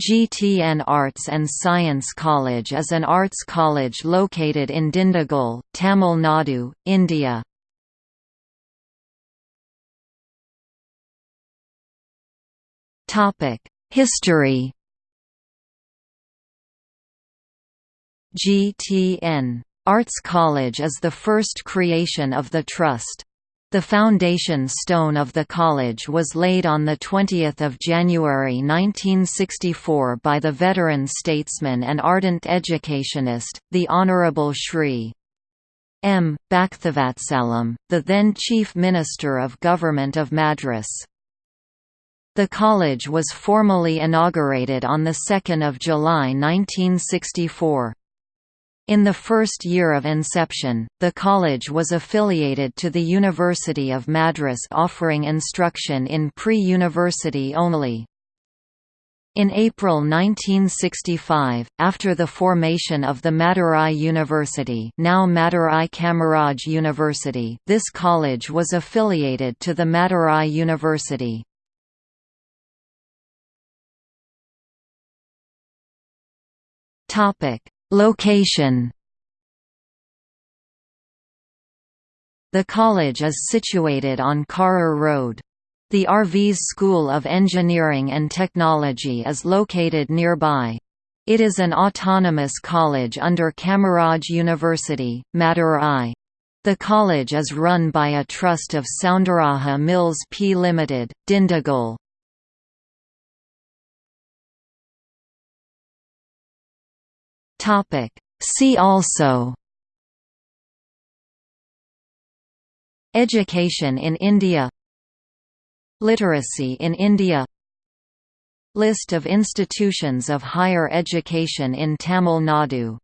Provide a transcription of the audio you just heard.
GTN Arts and Science College is an arts college located in Dindigul, Tamil Nadu, India. History GTN Arts College is the first creation of the Trust. The foundation stone of the college was laid on 20 January 1964 by the veteran statesman and ardent educationist, the Honourable Shri. M. Bhaktavatsalam, the then Chief Minister of Government of Madras. The college was formally inaugurated on 2 July 1964. In the first year of inception, the college was affiliated to the University of Madras offering instruction in pre-university only. In April 1965, after the formation of the Madurai University now Madurai Kamaraj University this college was affiliated to the Madurai University. Location The college is situated on Karur Road. The RVS School of Engineering and Technology is located nearby. It is an autonomous college under Kamaraj University, Madurai. The college is run by a trust of Soundaraja Mills P Limited, Dindigul. Topic. See also. Education in India. Literacy in India. List of institutions of higher education in Tamil Nadu